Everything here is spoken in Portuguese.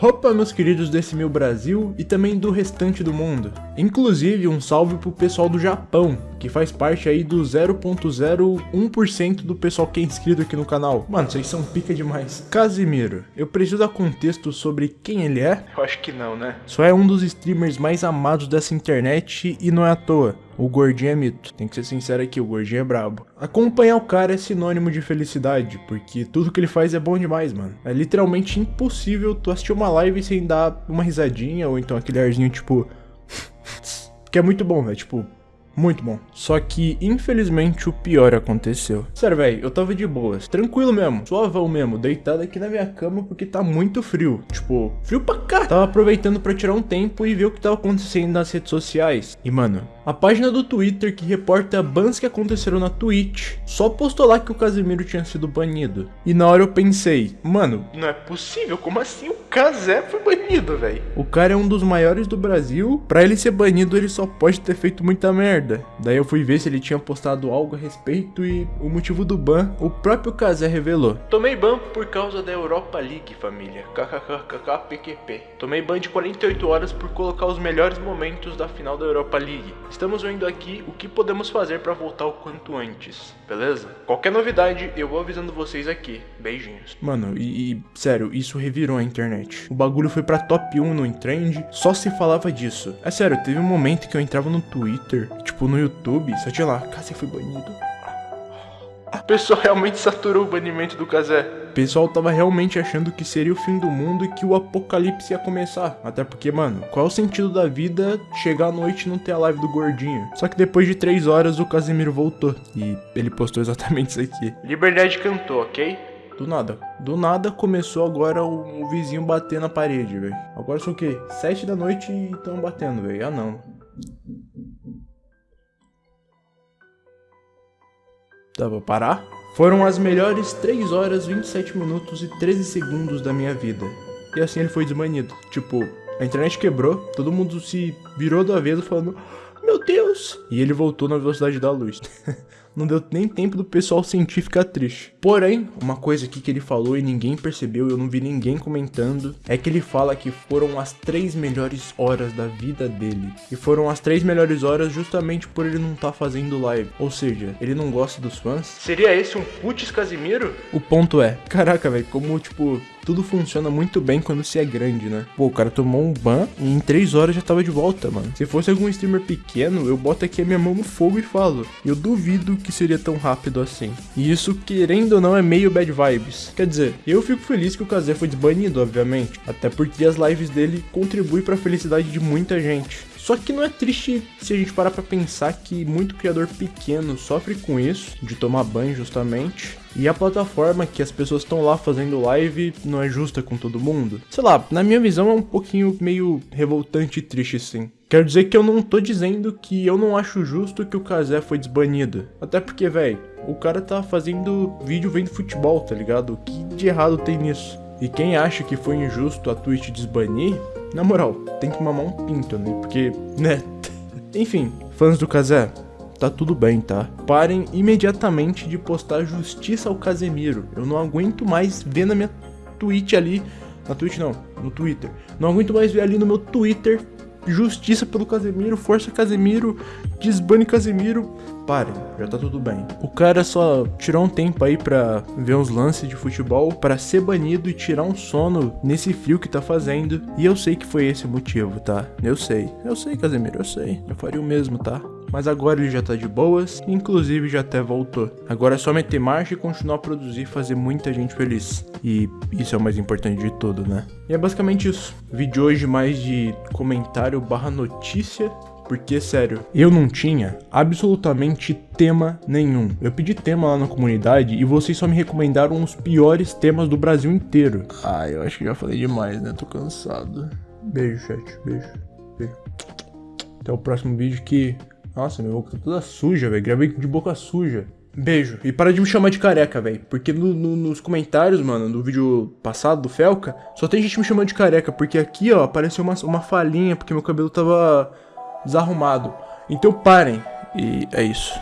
Opa, meus queridos desse meu Brasil e também do restante do mundo. Inclusive, um salve pro pessoal do Japão, que faz parte aí do 0.01% do pessoal que é inscrito aqui no canal. Mano, vocês são pica demais. Casimiro, eu preciso dar contexto sobre quem ele é? Eu acho que não, né? Só é um dos streamers mais amados dessa internet e não é à toa. O gordinho é mito. Tem que ser sincero aqui, o gordinho é brabo. Acompanhar o cara é sinônimo de felicidade, porque tudo que ele faz é bom demais, mano. É literalmente impossível tu assistir uma live sem dar uma risadinha, ou então aquele arzinho tipo... que é muito bom, velho, tipo... Muito bom. Só que, infelizmente, o pior aconteceu. Sério, velho, eu tava de boas. Tranquilo mesmo. Suavão mesmo. Deitado aqui na minha cama porque tá muito frio. Tipo, frio pra cá. Tava aproveitando pra tirar um tempo e ver o que tava acontecendo nas redes sociais. E, mano, a página do Twitter que reporta bans que aconteceram na Twitch só postou lá que o Casemiro tinha sido banido. E na hora eu pensei, mano, não é possível, como assim o Casé foi banido, velho? O cara é um dos maiores do Brasil, pra ele ser banido ele só pode ter feito muita merda. Daí eu fui ver se ele tinha postado algo a respeito e o motivo do ban o próprio Casé revelou. Tomei ban por causa da Europa League, família. KKKKPQP. Tomei ban de 48 horas por colocar os melhores momentos da final da Europa League. Estamos vendo aqui o que podemos fazer para voltar o quanto antes, beleza? Qualquer novidade, eu vou avisando vocês aqui. Beijinhos. Mano, e, e sério, isso revirou a internet. O bagulho foi pra top 1 no trend, só se falava disso. É sério, teve um momento que eu entrava no Twitter, tipo no YouTube, só tinha lá, Casé foi banido. O pessoal realmente saturou o banimento do Casé. O pessoal tava realmente achando que seria o fim do mundo e que o apocalipse ia começar. Até porque, mano, qual é o sentido da vida chegar à noite e não ter a live do gordinho? Só que depois de três horas o Casemiro voltou. E ele postou exatamente isso aqui. Liberdade cantou, ok? Do nada. Do nada começou agora o, o vizinho bater na parede, velho. Agora são o quê? Sete da noite e tão batendo, velho. Ah, não. Dá pra parar? Foram as melhores 3 horas, 27 minutos e 13 segundos da minha vida. E assim ele foi desbanido. Tipo, a internet quebrou, todo mundo se virou do avesso falando Meu Deus! E ele voltou na velocidade da luz. não deu nem tempo do pessoal sentir ficar triste. Porém, uma coisa aqui que ele falou e ninguém percebeu, eu não vi ninguém comentando, é que ele fala que foram as três melhores horas da vida dele. E foram as três melhores horas justamente por ele não estar tá fazendo live. Ou seja, ele não gosta dos fãs. Seria esse um putz Casimiro? O ponto é, caraca, velho, como tipo, tudo funciona muito bem quando se é grande, né? Pô, o cara tomou um ban e em 3 horas já tava de volta, mano. Se fosse algum streamer pequeno, eu boto aqui a minha mão no fogo e falo. Eu duvido que seria tão rápido assim. E isso, querendo ou não, é meio bad vibes. Quer dizer, eu fico feliz que o Kazé foi desbanido, obviamente. Até porque as lives dele contribuem para a felicidade de muita gente. Só que não é triste se a gente parar pra pensar que muito criador pequeno sofre com isso, de tomar banho justamente. E a plataforma que as pessoas estão lá fazendo live não é justa com todo mundo. Sei lá, na minha visão é um pouquinho meio revoltante e triste sim. Quero dizer que eu não tô dizendo que eu não acho justo que o Kazé foi desbanido. Até porque, velho, o cara tá fazendo vídeo vendo futebol, tá ligado? O que de errado tem nisso? E quem acha que foi injusto a Twitch desbanir, na moral, tem que mamar um pinto, né? Porque, né? Enfim, fãs do Kazé, tá tudo bem, tá? Parem imediatamente de postar justiça ao Casemiro. Eu não aguento mais ver na minha Twitch ali. Na Twitch não, no Twitter. Não aguento mais ver ali no meu Twitter justiça pelo Casemiro, força Casemiro, desbane Casemiro. Parem, já tá tudo bem. O cara só tirou um tempo aí pra ver uns lances de futebol, para ser banido e tirar um sono nesse frio que tá fazendo. E eu sei que foi esse o motivo, tá? Eu sei. Eu sei, Casemiro, eu sei. Eu faria o mesmo, tá? Mas agora ele já tá de boas, inclusive já até voltou. Agora é só meter marcha e continuar a produzir e fazer muita gente feliz. E isso é o mais importante de tudo, né? E é basicamente isso. Vídeo hoje mais de comentário barra notícia porque, sério, eu não tinha absolutamente tema nenhum. Eu pedi tema lá na comunidade e vocês só me recomendaram os piores temas do Brasil inteiro. Ah, eu acho que já falei demais, né? Tô cansado. Beijo, chat. Beijo. Beijo. Até o próximo vídeo que nossa, minha boca tá toda suja, velho. Gravei de boca suja. Beijo. E para de me chamar de careca, velho. Porque no, no, nos comentários, mano, do vídeo passado do Felca, só tem gente me chamando de careca. Porque aqui, ó, apareceu uma, uma falhinha porque meu cabelo tava desarrumado. Então parem. E é isso.